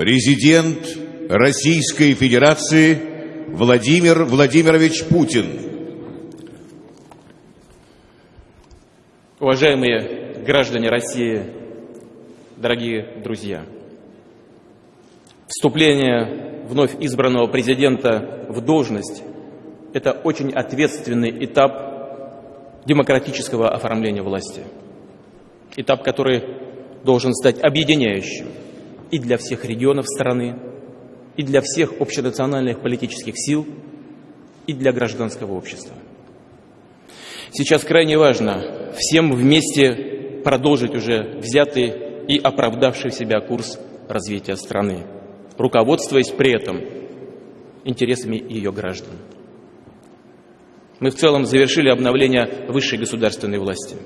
Президент Российской Федерации Владимир Владимирович Путин. Уважаемые граждане России, дорогие друзья, вступление вновь избранного президента в должность – это очень ответственный этап демократического оформления власти. Этап, который должен стать объединяющим и для всех регионов страны, и для всех общенациональных политических сил, и для гражданского общества. Сейчас крайне важно всем вместе продолжить уже взятый и оправдавший себя курс развития страны, руководствуясь при этом интересами ее граждан. Мы в целом завершили обновление высшей государственной власти.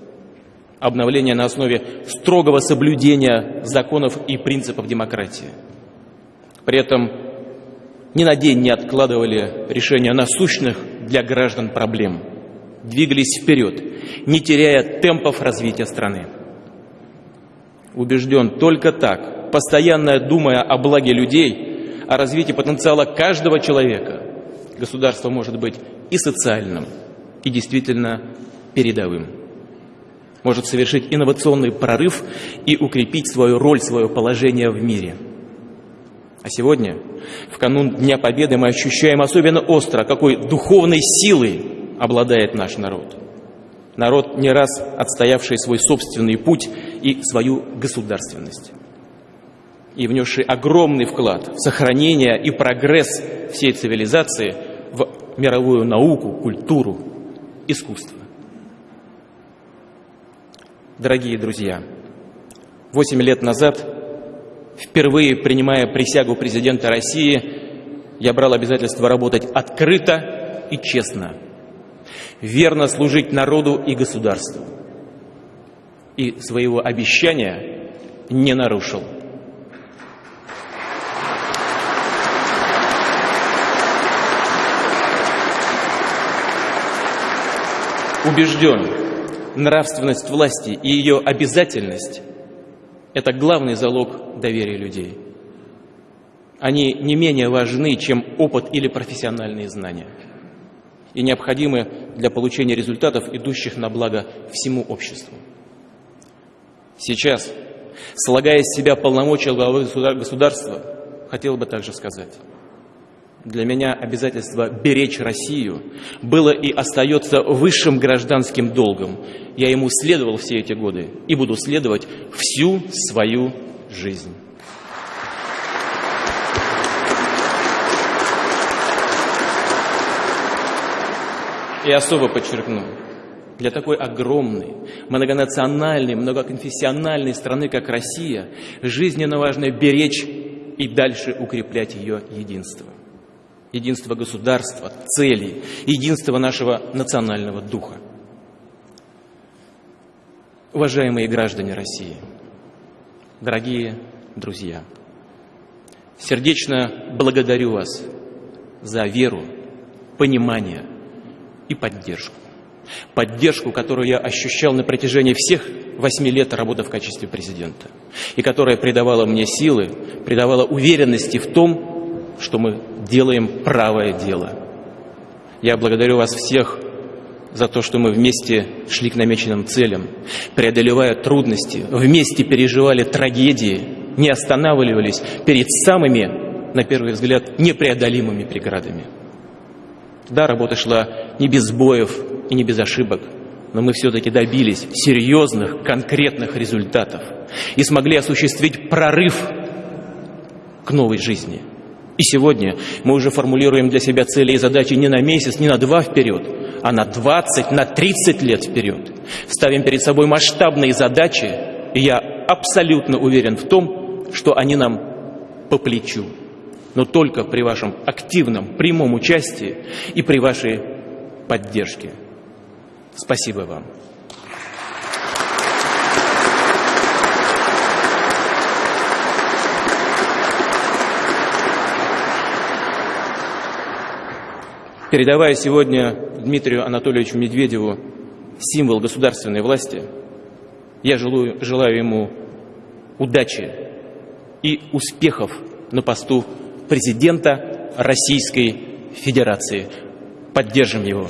Обновление на основе строгого соблюдения законов и принципов демократии. При этом ни на день не откладывали решения насущных для граждан проблем – двигались вперед, не теряя темпов развития страны. Убежден только так, постоянно думая о благе людей, о развитии потенциала каждого человека, государство может быть и социальным, и действительно передовым. Может совершить инновационный прорыв и укрепить свою роль, свое положение в мире. А сегодня, в канун Дня Победы, мы ощущаем особенно остро, какой духовной силой обладает наш народ. Народ, не раз отстоявший свой собственный путь и свою государственность. И внесший огромный вклад в сохранение и прогресс всей цивилизации в мировую науку, культуру, искусство. Дорогие друзья, восемь лет назад, впервые принимая присягу президента России, я брал обязательство работать открыто и честно – верно служить народу и государству. И своего обещания не нарушил. Убежден, нравственность власти и ее обязательность – это главный залог доверия людей. Они не менее важны, чем опыт или профессиональные знания – и необходимы для получения результатов, идущих на благо всему обществу. Сейчас, слагая из себя полномочия главы государства, хотел бы также сказать, для меня обязательство беречь Россию было и остается высшим гражданским долгом. Я ему следовал все эти годы и буду следовать всю свою жизнь. И особо подчеркну, для такой огромной, многонациональной, многоконфессиональной страны, как Россия, жизненно важно беречь и дальше укреплять ее единство. Единство государства, целей, единство нашего национального духа. Уважаемые граждане России, дорогие друзья, сердечно благодарю вас за веру, понимание – и поддержку. Поддержку, которую я ощущал на протяжении всех восьми лет работы в качестве президента. И которая придавала мне силы, придавала уверенности в том, что мы делаем правое дело. Я благодарю вас всех за то, что мы вместе шли к намеченным целям, преодолевая трудности, вместе переживали трагедии, не останавливались перед самыми, на первый взгляд, непреодолимыми преградами. Да, работа шла не без сбоев и не без ошибок, но мы все-таки добились серьезных, конкретных результатов и смогли осуществить прорыв к новой жизни. И сегодня мы уже формулируем для себя цели и задачи не на месяц, не на два вперед, а на 20, на 30 лет вперед. Ставим перед собой масштабные задачи, и я абсолютно уверен в том, что они нам по плечу но только при вашем активном, прямом участии и при вашей поддержке. Спасибо вам. Передавая сегодня Дмитрию Анатольевичу Медведеву символ государственной власти, я желаю, желаю ему удачи и успехов на посту президента Российской Федерации. Поддержим его.